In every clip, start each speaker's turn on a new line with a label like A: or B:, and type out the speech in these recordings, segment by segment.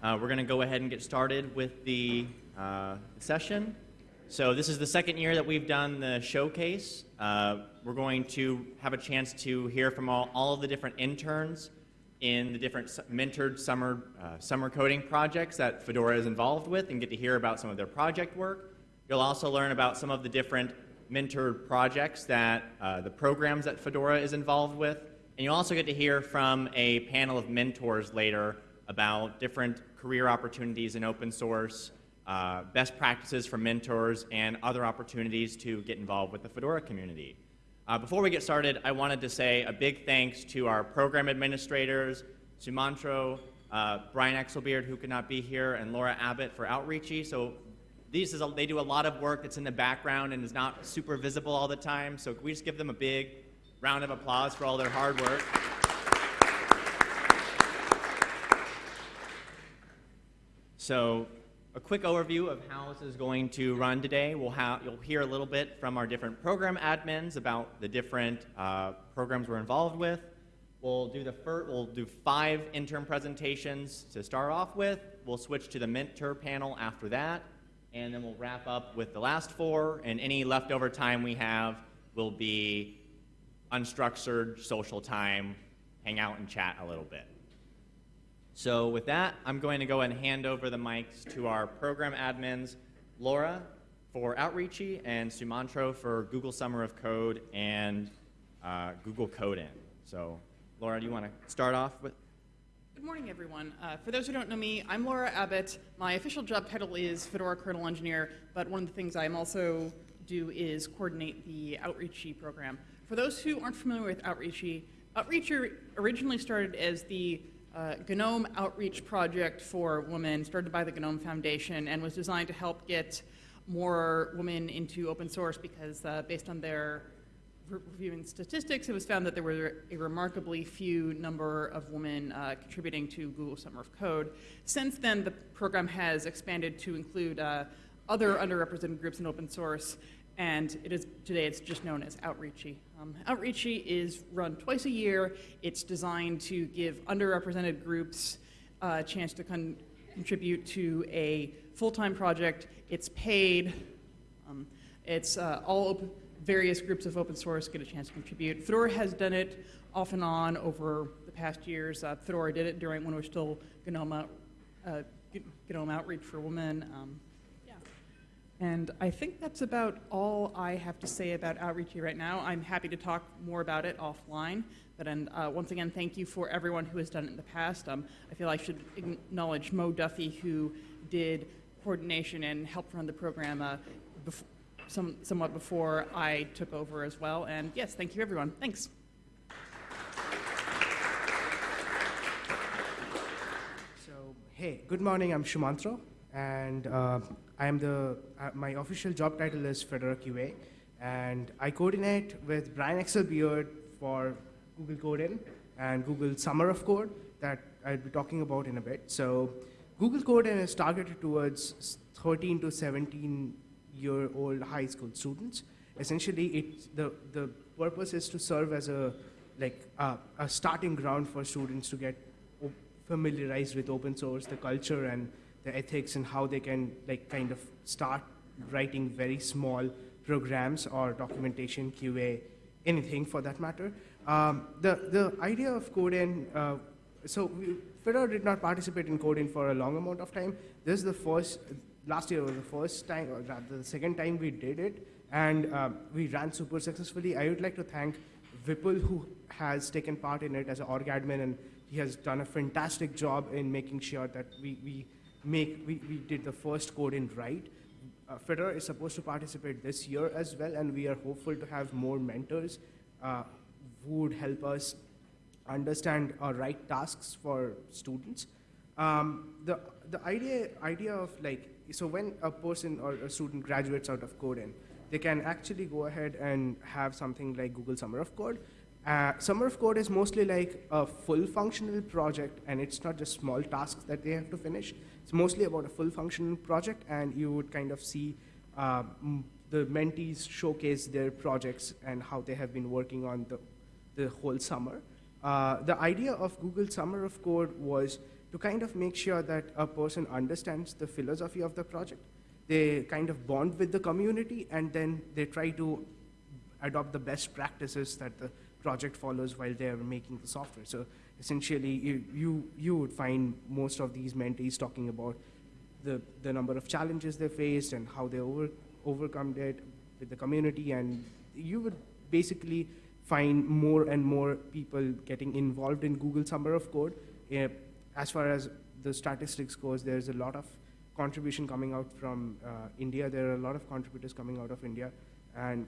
A: Uh, we're going to go ahead and get started with the uh, session. So this is the second year that we've done the showcase. Uh, we're going to have a chance to hear from all, all of the different interns in the different mentored summer, uh, summer coding projects that Fedora is involved with and get to hear about some of their project work. You'll also learn about some of the different mentored projects that uh, the programs that Fedora is involved with. And you'll also get to hear from a panel of mentors later about different career opportunities in open source, uh, best practices for mentors, and other opportunities to get involved with the Fedora community. Uh, before we get started, I wanted to say a big thanks to our program administrators, Sumantro, uh, Brian Exelbierd, who could not be here, and Laura Abbott for Outreachy. So these is a, they do a lot of work that's in the background and is not super visible all the time. So can we just give them a big round of applause for all their hard work? So a quick overview of how this is going to run today. We'll have, you'll hear a little bit from our different program admins about the different uh, programs we're involved with. We'll do the we'll do five intern presentations to start off with. We'll switch to the mentor panel after that, and then we'll wrap up with the last four, and any leftover time we have will be unstructured social time, hang out and chat a little bit. So with that, I'm going to go and hand over the mics to our program admins, Laura for Outreachy and Sumantro for Google Summer of Code and uh, Google Code-In. So Laura, do you want to start off with?
B: Good morning, everyone. Uh, for those who don't know me, I'm Laura Abbott. My official job title is Fedora Kernel Engineer, but one of the things I'm also do is coordinate the Outreachy program. For those who aren't familiar with Outreachy, Outreachy originally started as the uh, GNOME outreach project for women started by the GNOME Foundation and was designed to help get more women into open source because uh, based on their re reviewing statistics, it was found that there were a remarkably few number of women uh, contributing to Google Summer of Code. Since then, the program has expanded to include uh, other underrepresented groups in open source, and it is today it's just known as Outreachy. Um, Outreachy is run twice a year. It's designed to give underrepresented groups uh, a chance to con contribute to a full-time project. It's paid. Um, it's uh, all various groups of open source get a chance to contribute. Fedora has done it off and on over the past years. Uh, Fedora did it during when we were still GNOME, uh, GNOME Outreach for Women. Um, and I think that's about all I have to say about Outreachy right now. I'm happy to talk more about it offline. But and, uh, once again, thank you for everyone who has done it in the past. Um, I feel I should acknowledge Mo Duffy, who did coordination and helped run the program uh, bef some, somewhat before I took over as well. And yes, thank you, everyone. Thanks.
C: So, hey, good morning. I'm Shumantro, and uh, I am the, uh, my official job title is Fedora QA, and I coordinate with Brian Exelbierd for Google Code-In and Google Summer of Code that I'll be talking about in a bit. So Google Code-In is targeted towards 13 to 17 year old high school students. Essentially, it, the, the purpose is to serve as a, like, uh, a starting ground for students to get familiarized with open source, the culture, and the ethics and how they can like kind of start writing very small programs or documentation, QA, anything for that matter. Um, the, the idea of Code-In, uh, so we, Fedora did not participate in Code-In for a long amount of time. This is the first, last year was the first time, or rather the second time we did it, and um, we ran super successfully. I would like to thank Vipul, who has taken part in it as an org admin, and he has done a fantastic job in making sure that we, we make, we, we did the first Code-In right. Uh, is supposed to participate this year as well, and we are hopeful to have more mentors uh, who would help us understand our right tasks for students. Um, the, the idea, idea of like, so when a person or a student graduates out of Code-In, they can actually go ahead and have something like Google Summer of Code. Uh, Summer of Code is mostly like a full functional project, and it's not just small tasks that they have to finish. It's mostly about a full functional project, and you would kind of see uh, the mentees showcase their projects and how they have been working on the, the whole summer. Uh, the idea of Google Summer of Code was to kind of make sure that a person understands the philosophy of the project. They kind of bond with the community and then they try to adopt the best practices that the project follows while they're making the software. So essentially, you, you, you would find most of these mentees talking about the, the number of challenges they faced and how they over, overcome it with the community. And you would basically find more and more people getting involved in Google Summer of Code. Eh, as far as the statistics goes, there's a lot of contribution coming out from uh, India. There are a lot of contributors coming out of India, and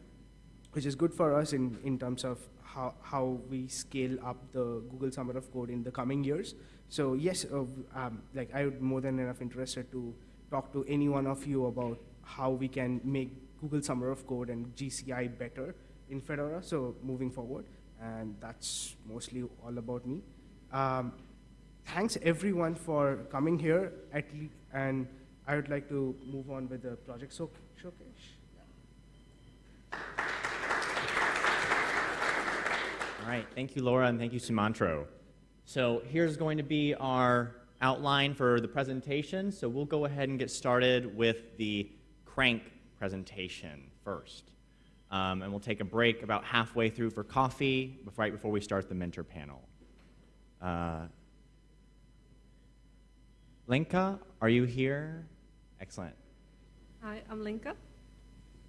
C: which is good for us in, in terms of how, how we scale up the Google Summer of Code in the coming years. So yes, uh, um, like I would more than enough interested to talk to any one of you about how we can make Google Summer of Code and GCI better in Fedora, so moving forward. And that's mostly all about me. Um, thanks everyone for coming here, at and I would like to move on with the project showcase.
A: All right, thank you, Laura, and thank you, Sumantro. So here's going to be our outline for the presentation. So we'll go ahead and get started with the crank presentation first. Um, and we'll take a break about halfway through for coffee, right before we start the mentor panel. Uh, Lenka, are you here? Excellent.
D: Hi, I'm Lenka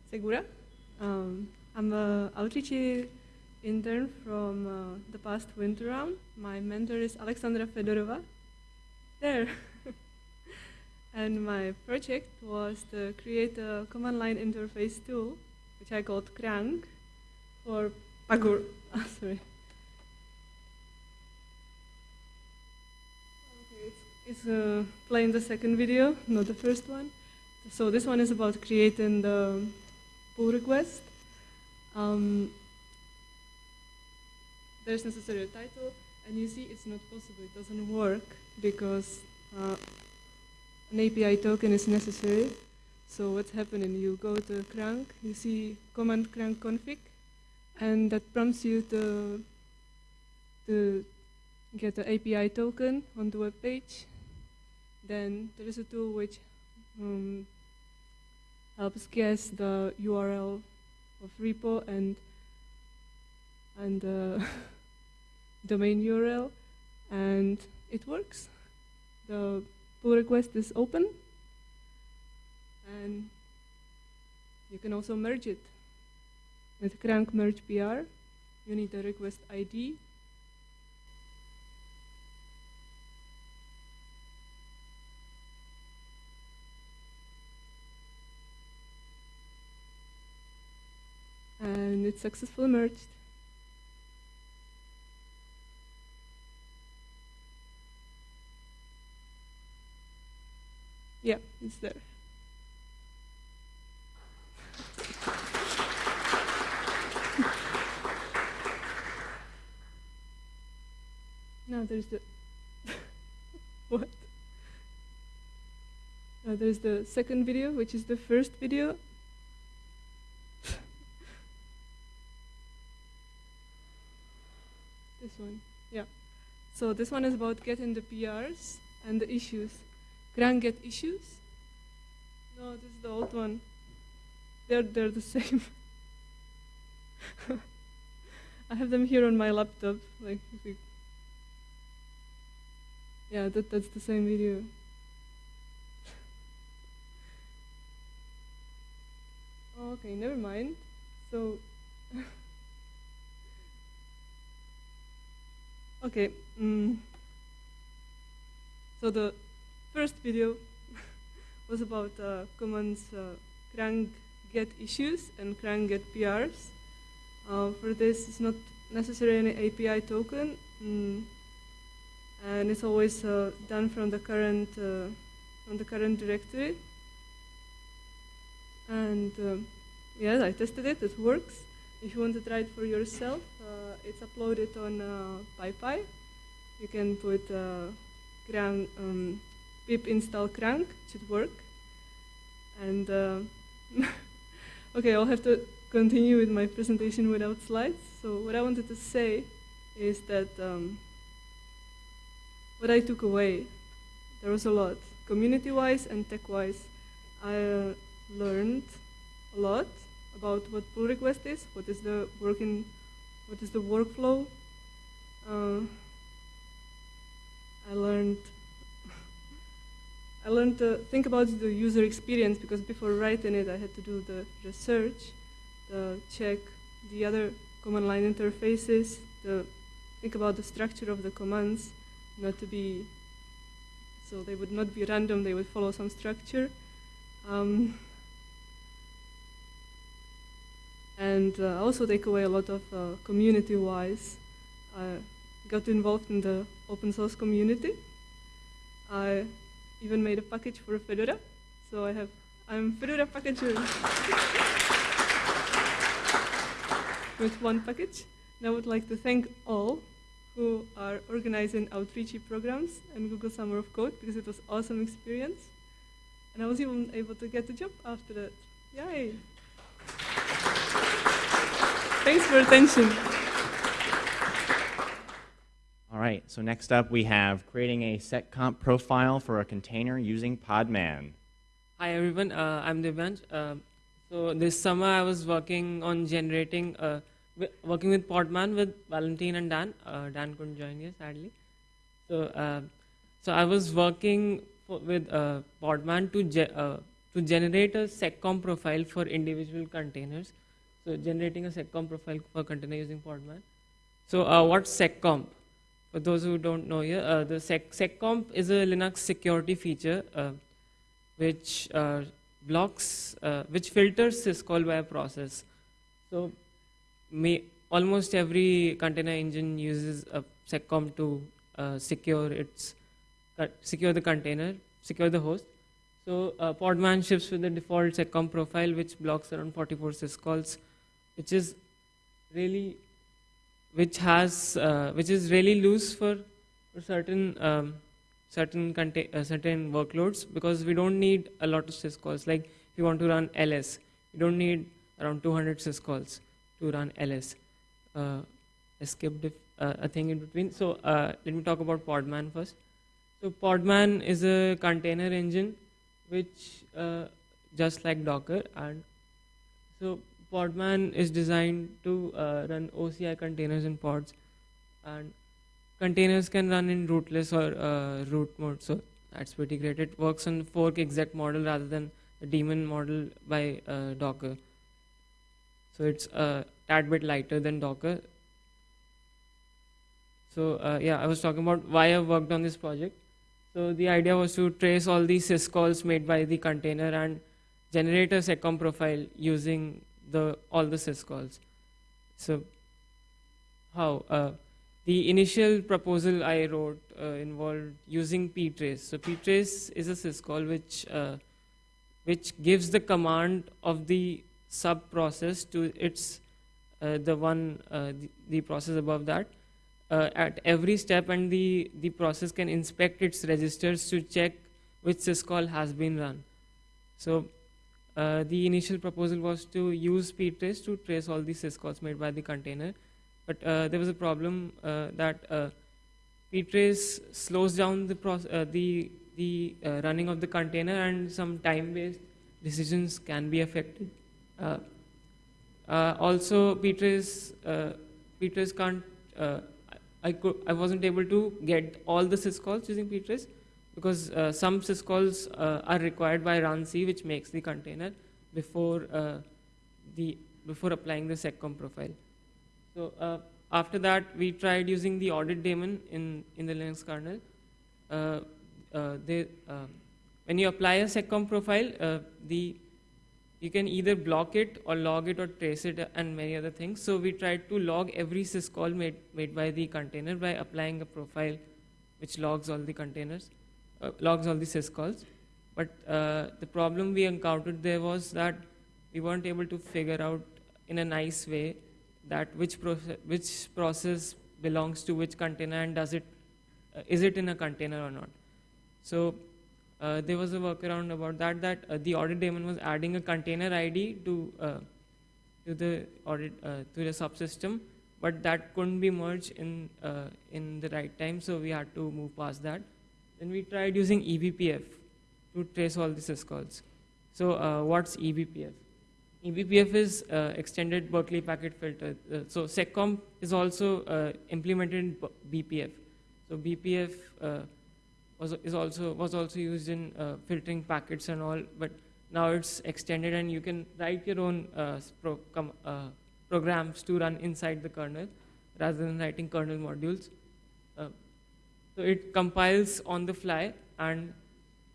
D: Segura. Um, I'm an outreach intern from uh, the past winter round. My mentor is Alexandra Fedorova. There. and my project was to create a command line interface tool, which I called Crank, for Pagure. Ah, sorry. Okay, it's, it's uh, playing the second video, not the first one. So this one is about creating the pull request. Um, there's necessary a title, and you see it's not possible. It doesn't work because uh, an API token is necessary. So what's happening? You go to crank, you see command crank config, and that prompts you to to get the API token on the web page. Then there is a tool which um, helps guess the URL of repo and and uh, domain URL, and it works. The pull request is open, and you can also merge it with crank merge PR. You need a request ID. And it's successfully merged. It's there. now there's the what? Now there's the second video, which is the first video. this one, yeah. So this one is about getting the PRs and the issues. Crank get issues? No, this is the old one. They're they're the same. I have them here on my laptop. Like, yeah, that that's the same video. Oh, okay, never mind. So. okay. Mm. So the first video was about uh, commands uh, crank get issues and crank get PRs. Uh, for this, it's not necessarily an API token, mm, and it's always uh, done from the current uh, from the current directory. And um, yes, I tested it; it works. If you want to try it for yourself, uh, it's uploaded on uh, PyPI. You can put crank, um, pip install crank should work. And uh, okay, I'll have to continue with my presentation without slides. So what I wanted to say is that um, what I took away there was a lot, community-wise and tech-wise. I uh, learned a lot about what pull request is, what is the working, what is the workflow. Uh, I learned I learned to think about the user experience because before writing it, I had to do the research, the check the other command line interfaces, the think about the structure of the commands, not to be so they would not be random. They would follow some structure. Um, and uh, also take away a lot of uh, community-wise. I got involved in the open source community. I even made a package for Fedora, so I have I'm Fedora packager with one package. And I would like to thank all who are organizing outreachy programs and Google Summer of Code because it was awesome experience. And I was even able to get a job after that. Yay! Thanks for attention.
A: Right, so next up we have creating a seccomp profile for a container using Podman.
E: Hi everyone, uh, I'm Divyansh. Uh, so this summer I was working on generating, uh, working with Podman with Valentin and Dan. Uh, Dan couldn't join you sadly. So, uh, so I was working for, with uh, Podman to ge- to generate a seccomp profile for individual containers. So generating a seccomp profile for container using Podman. So uh, what's seccomp? For those who don't know here, uh, the sec- seccomp is a Linux security feature. Uh, which uh, blocks, uh, which filters syscall by a process. So, almost every container engine uses a seccomp to uh, secure its secure the container, secure the host. So, uh, Podman ships with the default seccomp profile, which blocks around 44 syscalls, which is really which has uh, which is really loose for, certain um, certain uh, certain workloads because we don't need a lot of syscalls. Like if you want to run ls, you don't need around 200 syscalls to run ls. Uh, I skipped uh, a thing in between. So uh, let me talk about Podman first. So Podman is a container engine, which uh, just like Docker, and so Podman is designed to uh, run OCI containers in pods, and containers can run in rootless or uh, root mode. So that's pretty great. It works on fork exec model rather than the daemon model by uh, Docker. So it's a tad bit lighter than Docker. So uh, yeah, I was talking about why I worked on this project. So the idea was to trace all the syscalls made by the container and generate a seccomp profile using the all the syscalls. So how? Uh, the initial proposal I wrote uh, involved using ptrace. So ptrace is a syscall which uh, which gives the command of the sub process to its uh, the one uh, the, the process above that uh, at every step, and the the process can inspect its registers to check which syscall has been run. So. Uh, the initial proposal was to use ptrace to trace all the syscalls made by the container but uh, there was a problem uh, that uh, ptrace slows down the uh, the the uh, running of the container and some time-based decisions can be affected. Also, ptrace ptrace can't. I, I I wasn't able to get all the syscalls using ptrace because uh, some syscalls uh, are required by runc, which makes the container before uh, the before applying the seccomp profile. So uh, after that, we tried using the audit daemon in, in the Linux kernel. Uh, uh, they, when you apply a seccomp profile, the you can either block it or log it or trace it and many other things. So we tried to log every syscall made, made by the container by applying a profile which logs all the containers, logs all the syscalls. But uh, the problem we encountered there was that we weren't able to figure out in a nice way that which process which process belongs to which container and does it uh, is it in a container or not so uh, there was a workaround about that that uh, the audit daemon was adding a container id to uh, to the audit uh, to the subsystem but that couldn't be merged in uh, in the right time so we had to move past that then we tried using eBPF to trace all the syscalls. So uh, what's eBPF? eBPF is uh, extended Berkeley packet filter. Uh, so SecComp is also uh, implemented in BPF. So BPF uh, was is also was also used in uh, filtering packets and all, but now it's extended and you can write your own pro- programs to run inside the kernel rather than writing kernel modules. So it compiles on the fly and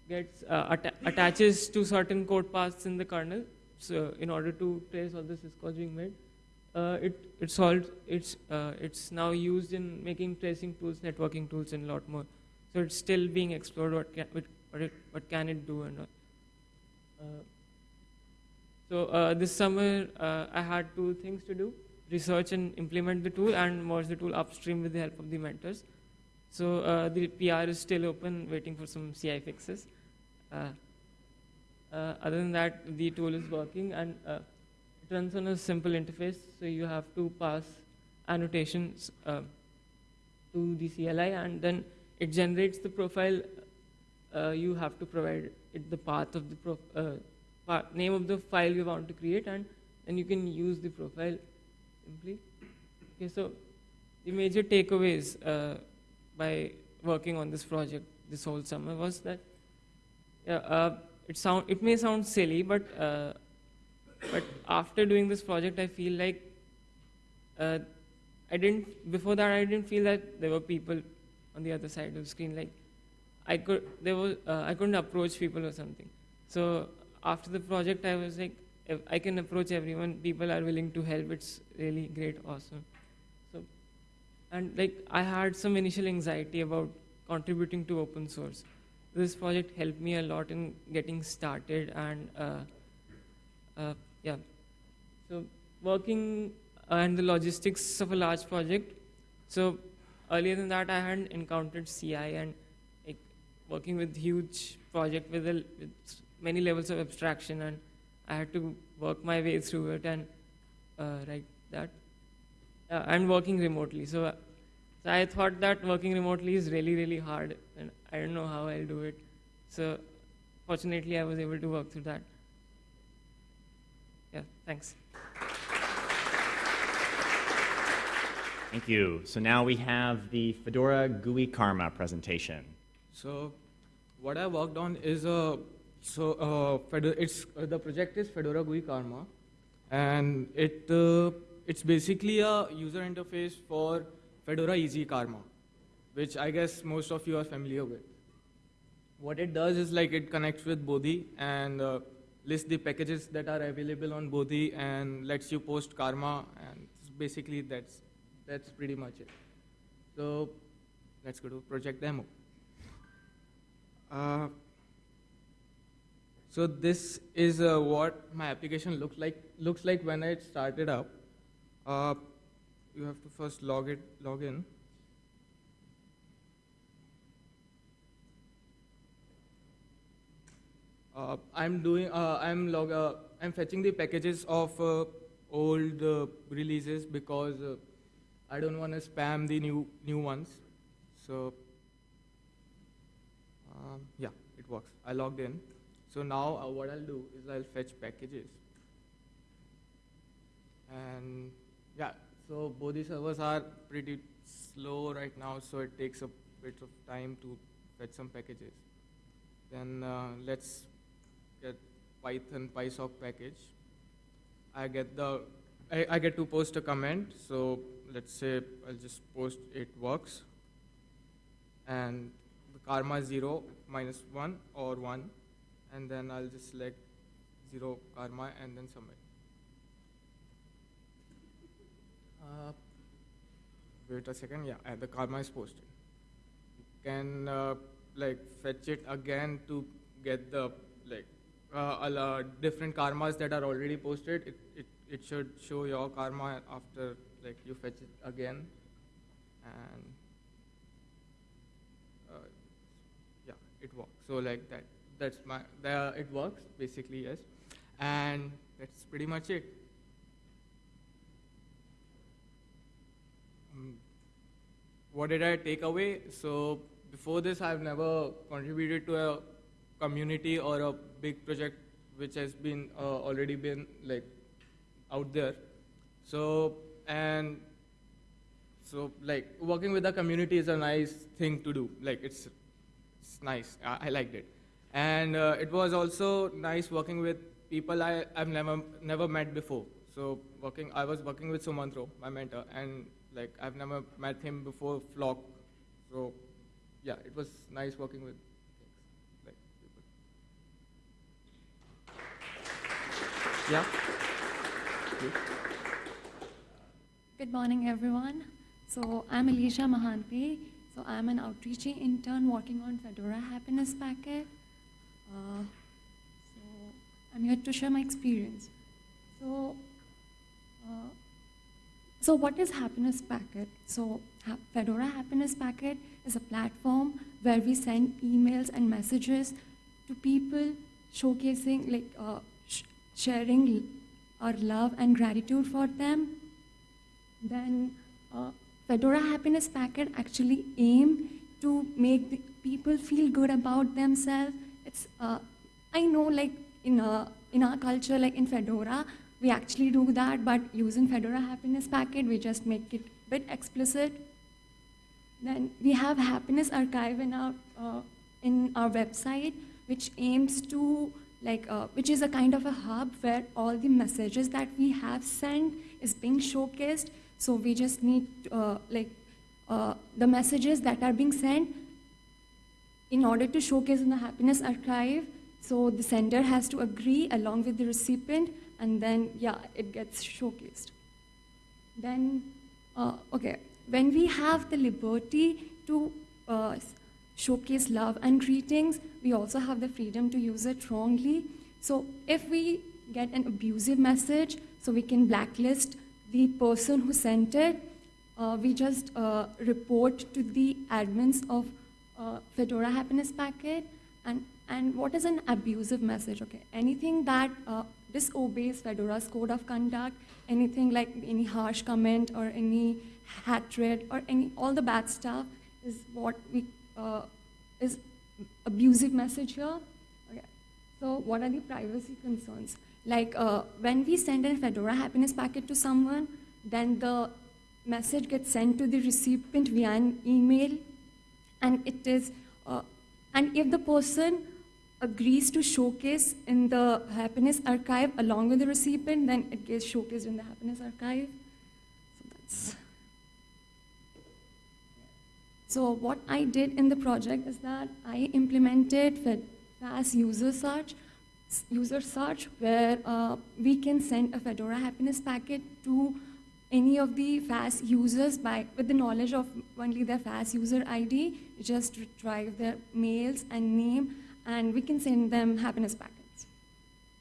E: gets uh, atta- attaches to certain code paths in the kernel. So in order to trace all the syscalls being made, uh, it it solved it's uh, it's now used in making tracing tools, networking tools, and a lot more. So it's still being explored. What can what, what, it, what can it do and all. Uh, so uh, this summer uh, I had two things to do: research and implement the tool, and merge the tool upstream with the help of the mentors. So uh, the PR is still open, waiting for some CI fixes. Uh, uh, other than that, the tool is working and uh, it runs on a simple interface. So you have to pass annotations uh, to the CLI, and then it generates the profile. Uh, you have to provide it the path of the prof- uh, pa- name of the file you want to create, and then you can use the profile simply. Okay, so the major takeaways by working on this project this whole summer was that yeah, uh, it sound it may sound silly, but uh, but after doing this project, I feel like uh, I didn't before that I didn't feel that there were people on the other side of the screen. Like I could there was uh, I couldn't approach people or something. So after the project, I was like, I can approach everyone. People are willing to help. It's really great, awesome. And like I had some initial anxiety about contributing to open source. This project helped me a lot in getting started and uh, uh, yeah. So working uh, and the logistics of a large project. So earlier than that, I hadn't encountered CI and like working with huge project with, a, with many levels of abstraction, and I had to work my way through it and uh, write that. Uh, and working remotely. So, uh, so I thought that working remotely is really, really hard, and I don't know how I'll do it. So, fortunately, I was able to work through that. Yeah, thanks.
A: Thank you. So now we have the Fedora GUI Karma presentation.
F: So, what I worked on is a so uh, Fedora, it's uh, the project is Fedora GUI Karma, and it uh, it's basically a user interface for Fedora Easy Karma, which I guess most of you are familiar with. What it does is like it connects with Bodhi and uh, lists the packages that are available on Bodhi and lets you post Karma, and basically that's that's pretty much it. So, let's go to project demo. Uh, so this is uh, what my application looks like looks like when it started up. Uh, you have to first log it log in. Uh, I'm doing uh, I'm log uh, I'm fetching the packages of uh, old uh, releases because uh, I don't want to spam the new new ones. So um, yeah, it works. I logged in. So now what I'll do is I'll fetch packages. And yeah, so both the servers are pretty slow right now, so it takes a bit of time to fetch some packages. Then uh, let's get Python PySock package. I get the I, I get to post a comment. So let's say I'll just post it works. And the karma 0 minus 1 or 1 and then I'll just select 0 karma and then submit. Uh, wait a second, yeah, uh, the karma is posted. You can uh, like fetch it again to get the like uh, a la- different karmas that are already posted. It, it, it should show your karma after like you fetch it again and uh, yeah, it works. So like that, that's my, the, it works basically, yes. And that's pretty much it. What did I take away? So before this, I've never contributed to a community or a big project which has been uh, already been like out there. So and so like working with the community is a nice thing to do. Like it's it's nice. I, I liked it, and uh, it was also nice working with people I I've never never met before. So working, I was working with Sumantro, my mentor, and like I've never met him before Flock. So yeah, it was nice working with like people. Yeah.
G: Good morning, everyone. So I'm Alisha Mohanty. So I'm an outreach intern working on Fedora Happiness Packet. Uh, so I'm here to share my experience. So, uh, so what is Happiness Packet? So Fedora Happiness Packet is a platform where we send emails and messages to people showcasing, like uh, sh- sharing our love and gratitude for them then uh, Fedora Happiness Packet actually aim to make the people feel good about themselves. It's uh, I know like in uh, in our culture like in Fedora we actually do that, but using Fedora Happiness Packet we just make it a bit explicit. Then we have Happiness Archive in our uh, in our website, which aims to like uh, which is a kind of a hub where all the messages that we have sent is being showcased. So we just need uh, like uh, the messages that are being sent in order to showcase in the Happiness Archive. So the sender has to agree along with the recipient, and then yeah, it gets showcased. Then, uh, okay, when we have the liberty to uh, showcase love and greetings, we also have the freedom to use it wrongly. So if we get an abusive message, so we can blacklist the person who sent it. Uh, we just uh, report to the admins of uh, Fedora Happiness Packet. And, and what is an abusive message? Okay, anything that uh, disobeys Fedora's code of conduct, anything like any harsh comment or any hatred or any all the bad stuff is what we uh, is abusive message here. Okay. So what are the privacy concerns? Like uh, when we send a Fedora Happiness packet to someone, then the message gets sent to the recipient via an email, and it is, uh, and if the person agrees to showcase in the Happiness Archive along with the recipient, then it gets showcased in the Happiness Archive. So that's. So what I did in the project is that I implemented FAS user search, user search where uh, we can send a Fedora Happiness packet to any of the FAS users by with the knowledge of only their FAS user ID. Just retrieve their mails and name, and we can send them happiness packets.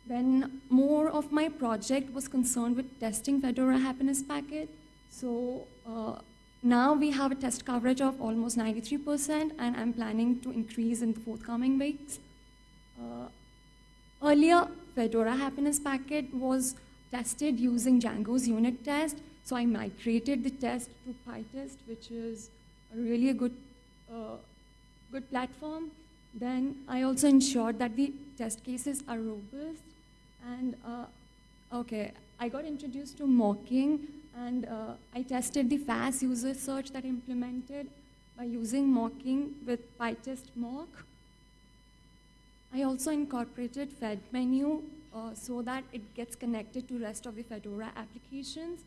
G: Then more of my project was concerned with testing Fedora Happiness Packet. So uh, now we have a test coverage of almost 93%, and I'm planning to increase in the forthcoming weeks. Uh, earlier, Fedora Happiness Packet was tested using Django's unit test. So I migrated the test to PyTest, which is really a good, uh, good platform. Then I also ensured that the test cases are robust. And uh, okay, I got introduced to mocking, and uh, I tested the FAS user search that I implemented by using mocking with PyTest mock. I also incorporated Fed menu uh, so that it gets connected to rest of the Fedora applications.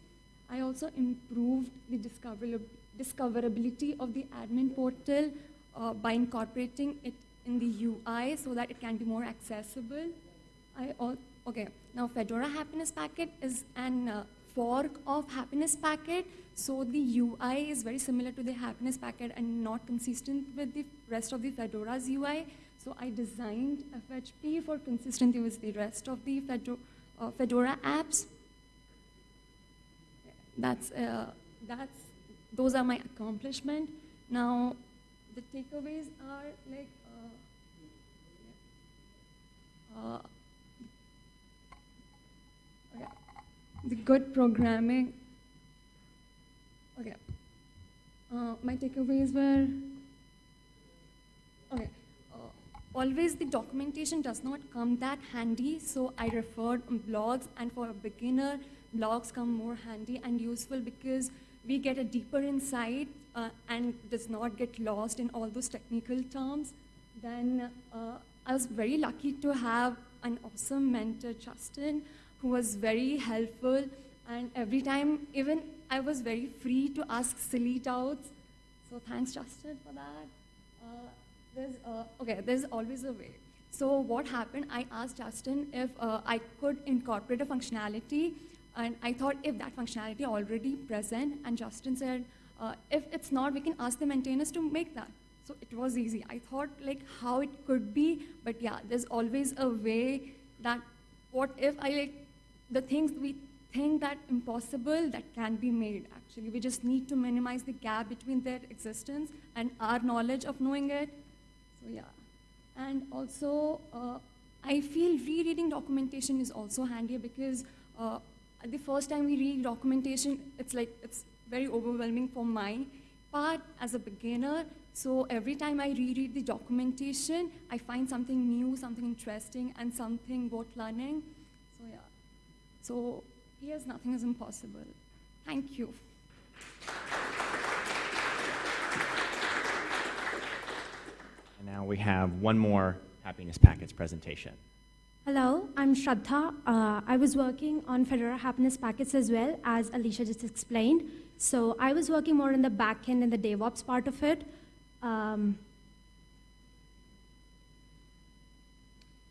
G: I also improved the discoverab- discoverability of the admin portal uh, by incorporating it in the UI so that it can be more accessible. I al- okay now Fedora Happiness Packet is an uh, fork of Happiness Packet, so the UI is very similar to the Happiness Packet and not consistent with the rest of the Fedora's UI. So I designed FHP for consistency with the rest of the Fedo- uh, Fedora apps. That's uh, that's those are my accomplishment. Now the takeaways are like. Uh, uh, okay. The good programming. Okay. Uh, my takeaways were okay, always the documentation does not come that handy, so I referred blogs, and for a beginner, blogs come more handy and useful because we get a deeper insight uh, and does not get lost in all those technical terms. Then uh, I was very lucky to have an awesome mentor, Justin, who was very helpful, and every time, even I was very free to ask silly doubts. So thanks, Justin, for that. Uh, there's, uh, okay, there's always a way. So what happened, I asked Justin if uh, I could incorporate a functionality, and I thought if that functionality already present, and Justin said, uh, if it's not, we can ask the maintainers to make that. So it was easy. I thought like how it could be, but yeah, there's always a way that what if I like the things we think that impossible that can be made actually. We just need to minimize the gap between their existence and our knowledge of knowing it. So yeah. And also, uh, I feel rereading documentation is also handy because uh, the first time we read documentation, it's like, it's very overwhelming for my part as a beginner. So every time I reread the documentation, I find something new, something interesting, and something worth learning. So yeah. So here's nothing is impossible. Thank you.
A: And now we have one more Happiness Packets presentation.
H: Hello, I'm Shraddha. Uh, I was working on Fedora Happiness Packets as well, as Alisha just explained. So I was working more in the back end and the DevOps part of it. Um,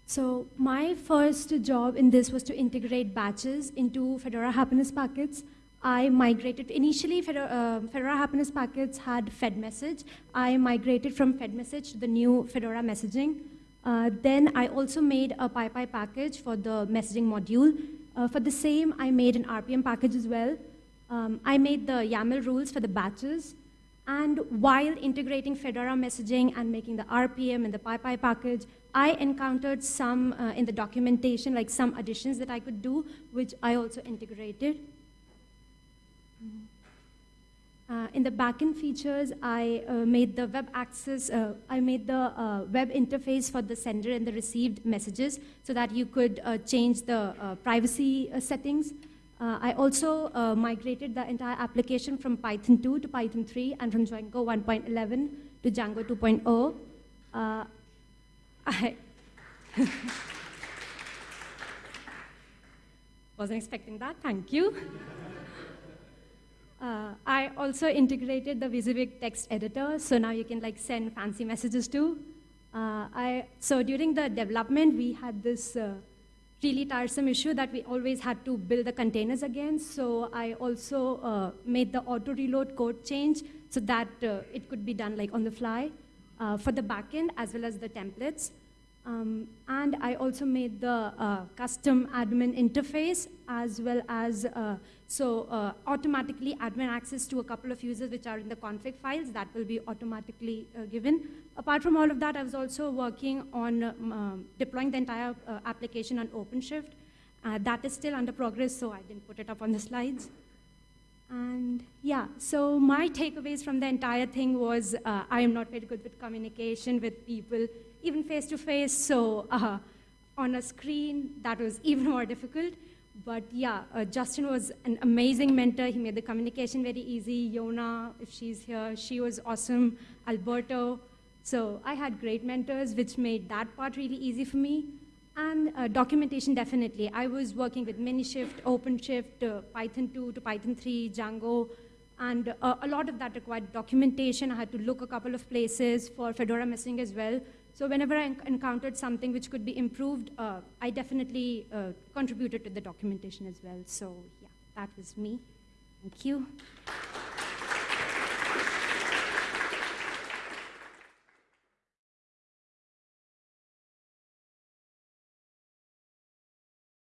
H: so my first job in this was to integrate badges into Fedora Happiness Packets. I migrated, initially Fedora, uh, Fedora Happiness Packets had Fed message. I migrated from Fed message to the new Fedora messaging. Uh, then I also made a PyPI package for the messaging module. Uh, for the same, I made an RPM package as well. Um, I made the YAML rules for the badges. And while integrating Fedora messaging and making the RPM and the PyPI package, I encountered some uh, in the documentation, like some additions that I could do, which I also integrated. Uh, in the backend features, I uh, made the web access, uh, I made the uh, web interface for the sender and the received messages so that you could uh, change the uh, privacy settings. I also migrated the entire application from Python 2 to Python 3 and from Django 1.11 to Django 2.0. I wasn't expecting that, thank you. Uh, I also integrated the WYSIWYG text editor, so now you can like send fancy messages too. Uh, I, so during the development, we had this uh, really tiresome issue that we always had to build the containers again. So I also uh, made the auto reload code change so that uh, it could be done like on the fly uh, for the backend as well as the templates. Um, and I also made the uh, custom admin interface as well as, uh, so uh, automatically admin access to a couple of users which are in the config files that will be automatically uh, given. Apart from all of that, I was also working on um, um, deploying the entire uh, application on OpenShift. Uh, that is still under progress, so I didn't put it up on the slides. And yeah, so my takeaways from the entire thing was I am not very good with communication with people even face to face. So uh, on a screen, that was even more difficult. But yeah, uh, Justin was an amazing mentor. He made the communication very easy. Jona, if she's here, she was awesome. Alberto. So I had great mentors, which made that part really easy for me. And uh, documentation, definitely. I was working with Minishift, OpenShift, uh, Python 2 to Python 3, Django, and uh, a lot of that required documentation. I had to look a couple of places for Fedora messaging as well. So whenever I encountered something which could be improved, uh, I definitely uh, contributed to the documentation as well. So yeah, that was me. Thank you.